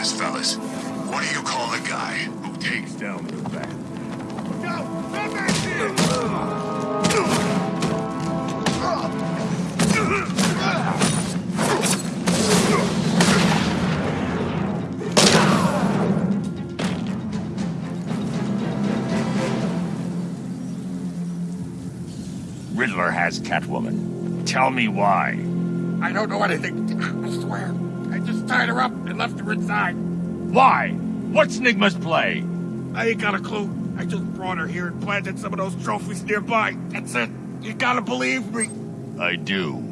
fast, fellas. What do you call the guy who takes down the bat? No! Come back here! Riddler has Catwoman. Tell me why. I don't know anything. I swear. Just tied her up and left her inside. Why? What's Nigma's play? I ain't got a clue. I just brought her here and planted some of those trophies nearby. That's it. You gotta believe me. I do.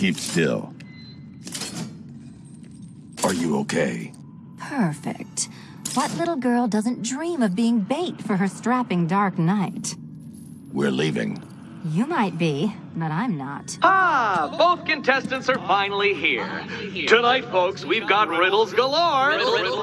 Keep still. Are you okay? Perfect. What little girl doesn't dream of being bait for her strapping Dark Knight? We're leaving. You might be, but I'm not. Ah, both contestants are finally here. Tonight, folks, we've got riddles galore.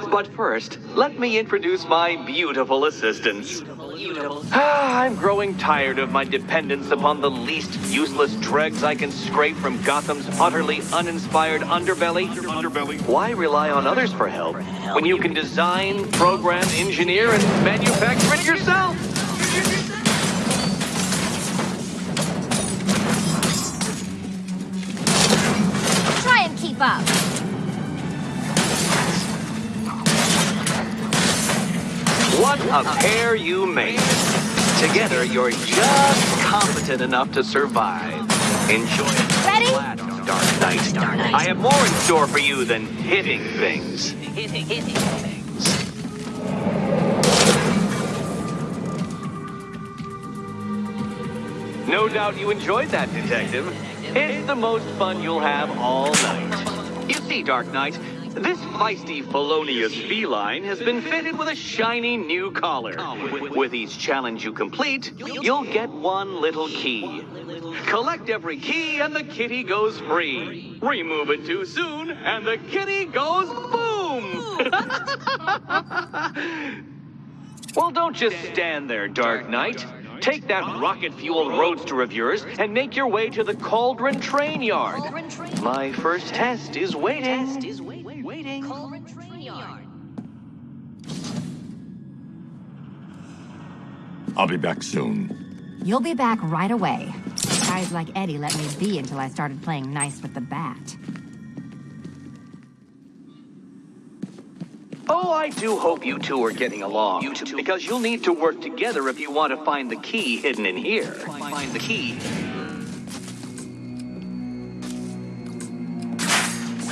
But first, let me introduce my beautiful assistants. Ah, I'm growing tired of my dependence upon the least useless dregs I can scrape from Gotham's utterly uninspired underbelly. Underbelly. Why rely on others for help when you can design, program, engineer, and manufacture it yourself? Try and keep up. What a pair you made. Together, you're just competent enough to survive. Enjoy it. Ready? Dark Knight. I have more in store for you than hitting things. Hitting, hitting things. No doubt you enjoyed that, Detective. It's the most fun you'll have all night. You see, Dark Knight, this feisty felonious feline has been fitted with a shiny new collar. With each challenge you complete, you'll get one little key. Collect every key and the kitty goes free. Remove it too soon and the kitty goes boom! well, don't just stand there, Dark Knight. Take that rocket-fueled roadster of yours and make your way to the Cauldron Train Yard. My first test is waiting. Waiting. I'll be back soon. You'll be back right away. Guys like Eddie let me be until I started playing nice with the bat. Oh, I do hope you two are getting along. You two, because you'll need to work together if you want to find the key hidden in here. Find the key.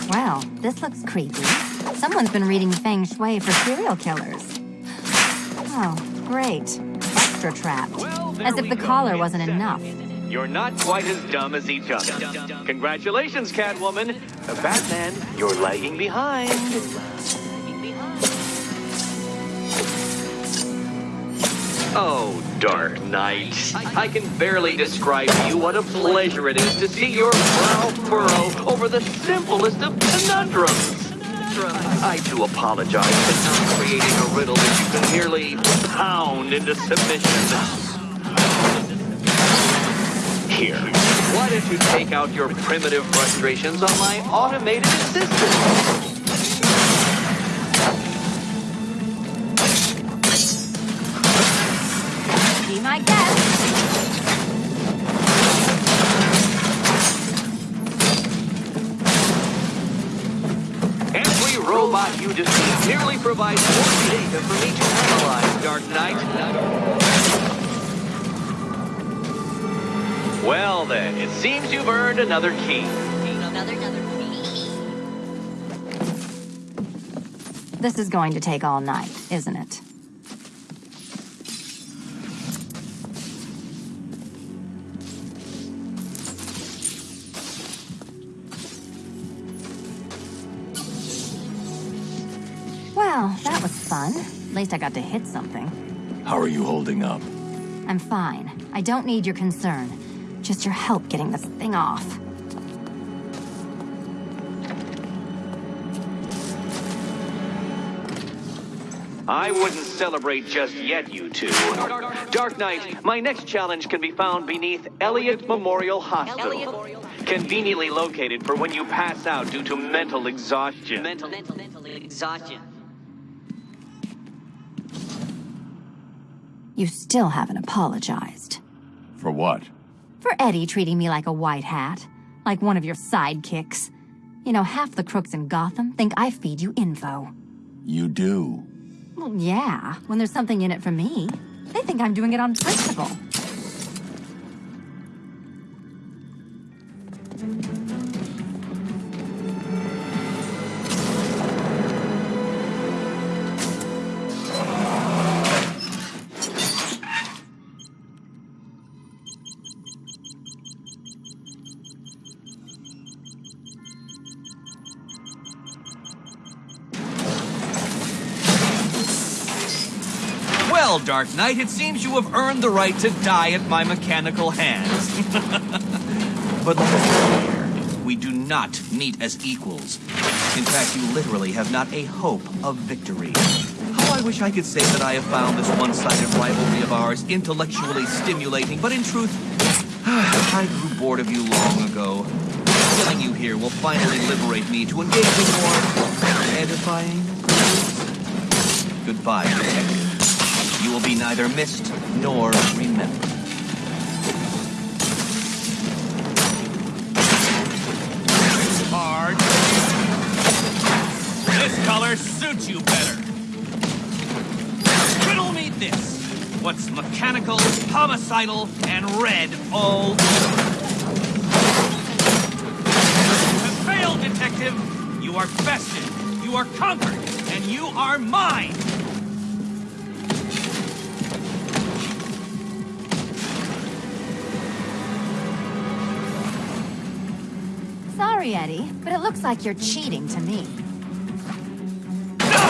Well, this looks creepy. Someone's been reading Feng Shui for serial killers. Oh, great. Trapped. As if the collar wasn't enough. You're not quite as dumb as each other. Congratulations, Catwoman. Batman, you're lagging behind. Oh, Dark Knight. I can barely describe to you what a pleasure it is to see your brow furrow over the simplest of conundrums. I do apologize creating a riddle that you can merely pound into submission. Here, why don't you take out your primitive frustrations on my automated assistant? Be my guest. Every robot you defeat merely provides more data for me to analyze, Dark Knight. Well then, it seems you've earned another key. Another, another This is going to take all night, isn't it? Fun. At least I got to hit something. How are you holding up? I'm fine. I don't need your concern. Just your help getting this thing off. I wouldn't celebrate just yet, you two. Dark Knight, my next challenge can be found beneath Elliott Memorial Hospital. Conveniently located for when you pass out due to mental exhaustion. Mental, mental, mental exhaustion. You still haven't apologized. For what? For Eddie treating me like a white hat. Like one of your sidekicks. You know, half the crooks in Gotham think I feed you info. You do. Well, yeah, when there's something in it for me. They think I'm doing it on principle. Well, Dark Knight, it seems you have earned the right to die at my mechanical hands. but we do not meet as equals. In fact, you literally have not a hope of victory. How I wish I could say that I have found this one-sided rivalry of ours intellectually stimulating, but in truth, I grew bored of you long ago. Killing you here will finally liberate me to engage in more edifying. Goodbye, detective. Will be neither missed nor remembered. Hard. This color suits you better. Riddle me this. What's mechanical, homicidal, and red all over? Failed, detective. You are bested. You are conquered. And you are mine. Sorry, Eddie, but it looks like you're cheating to me. No!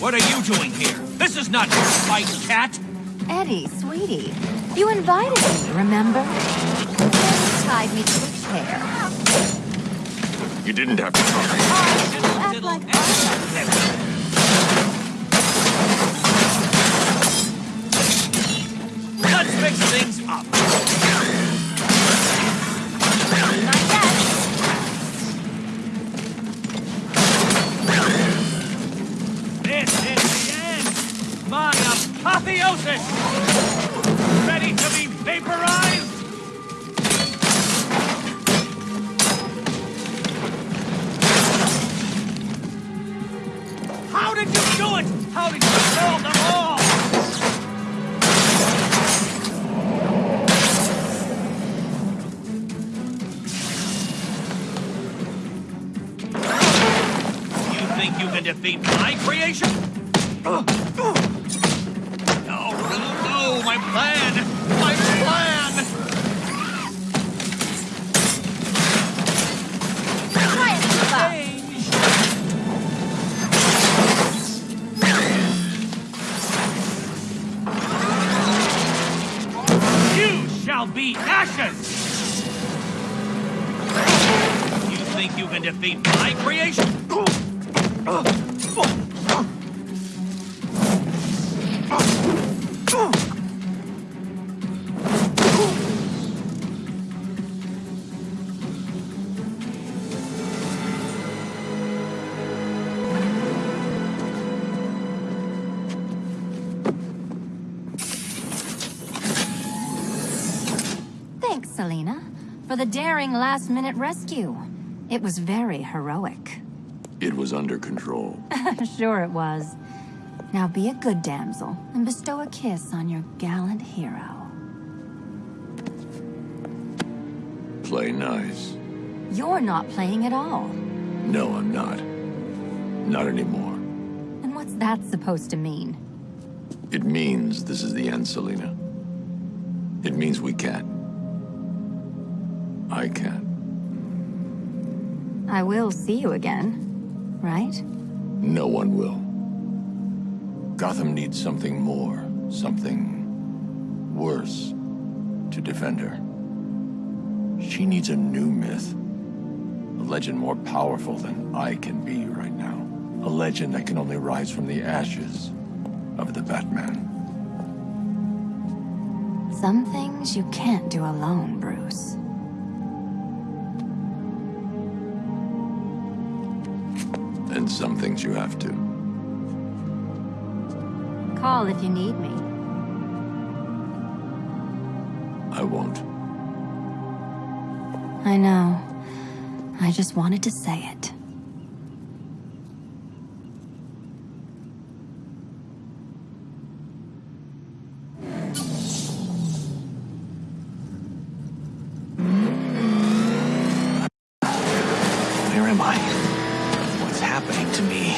What are you doing here? This is not your fight, cat. Eddie, sweetie, you invited me, remember? You tied me to a chair. You didn't have to try. Act like Let's mix things up. Did you do it? How did you kill them all? You think you can defeat my creation? Think you can defeat my creation? Thanks, Selina, for the daring last-minute rescue. It was very heroic. It was under control. sure it was. Now be a good damsel and bestow a kiss on your gallant hero. Play nice. You're not playing at all. No, I'm not. Not anymore. And what's that supposed to mean? It means this is the end, Selina. It means we can't. I can't. I will see you again, right? No one will. Gotham needs something more, something worse to defend her. She needs a new myth. A legend more powerful than I can be right now. A legend that can only rise from the ashes of the Batman. Some things you can't do alone, Bruce. And some things you have to. Call if you need me. I won't. I know. I just wanted to say it.